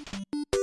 あ!